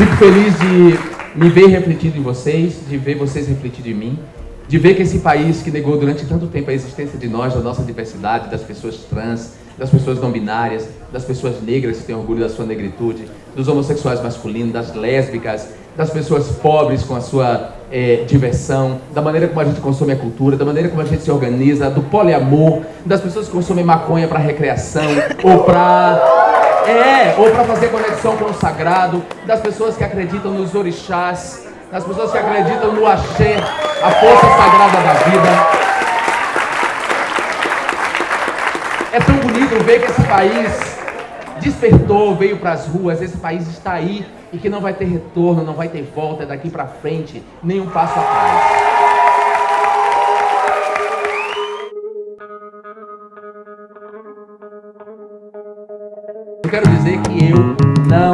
Fico feliz de me ver refletido em vocês, de ver vocês refletido em mim, de ver que esse país que negou durante tanto tempo a existência de nós, da nossa diversidade, das pessoas trans, das pessoas não binárias, das pessoas negras que têm orgulho da sua negritude, dos homossexuais masculinos, das lésbicas, das pessoas pobres com a sua é, diversão, da maneira como a gente consome a cultura, da maneira como a gente se organiza, do poliamor, das pessoas que consomem maconha para recreação ou para é, ou para fazer conexão com o sagrado, das pessoas que acreditam nos orixás, das pessoas que acreditam no axé, a força sagrada da vida. É tão bonito ver que esse país despertou, veio para as ruas, esse país está aí e que não vai ter retorno, não vai ter volta daqui para frente, nenhum passo atrás. Quero dizer que eu não